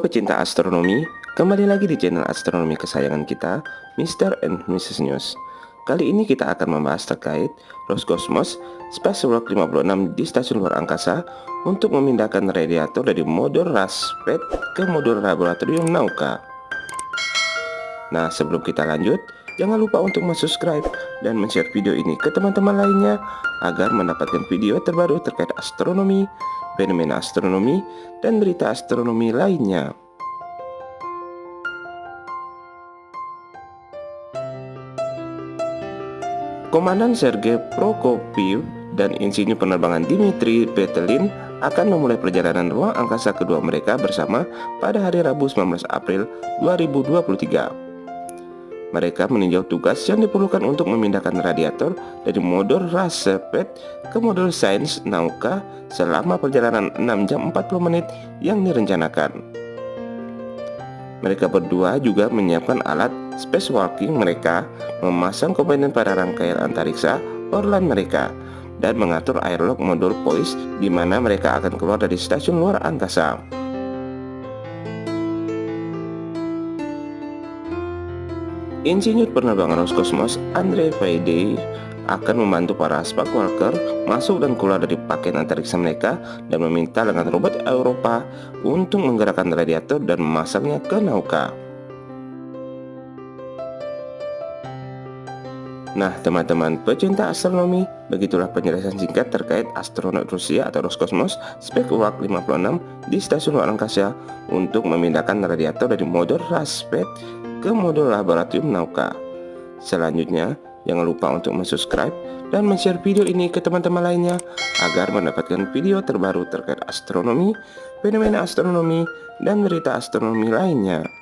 Pecinta astronomi, kembali lagi di channel astronomi kesayangan kita, Mr. and Mrs. News. Kali ini kita akan membahas terkait Roscosmos Spacewalk 56 di stasiun luar angkasa untuk memindahkan radiator dari modul Raspet ke modul laboratorium Nauka. Nah, sebelum kita lanjut, jangan lupa untuk subscribe dan share video ini ke teman-teman lainnya agar mendapatkan video terbaru terkait astronomi, fenomena astronomi, dan berita astronomi lainnya. Komandan Sergei Prokopiev dan insinyur penerbangan Dimitri Petelin akan memulai perjalanan ruang angkasa kedua mereka bersama pada hari Rabu 19 April 2023. Mereka meninjau tugas yang diperlukan untuk memindahkan radiator dari modul Rasepet ke modul Sains Nauka selama perjalanan 6 jam 40 menit yang direncanakan. Mereka berdua juga menyiapkan alat spacewalking mereka, memasang komponen pada rangkaian antariksa Orlan mereka, dan mengatur airlock modul Poise di mana mereka akan keluar dari stasiun luar angkasa. Insinyur penerbangan Roscosmos Andre Faide akan membantu para spark worker masuk dan keluar dari pakaian antariksa mereka dan meminta dengan robot Eropa untuk menggerakkan radiator dan memasangnya ke Nauka. Nah teman-teman pecinta astronomi, begitulah penjelasan singkat terkait astronot Rusia atau Roscosmos Spacewalk 56 di stasiun luar angkasa untuk memindahkan radiator dari modul Raspet ke modul laboratorium Nauka. Selanjutnya, jangan lupa untuk subscribe dan share video ini ke teman-teman lainnya agar mendapatkan video terbaru terkait astronomi, fenomena astronomi, dan berita astronomi lainnya.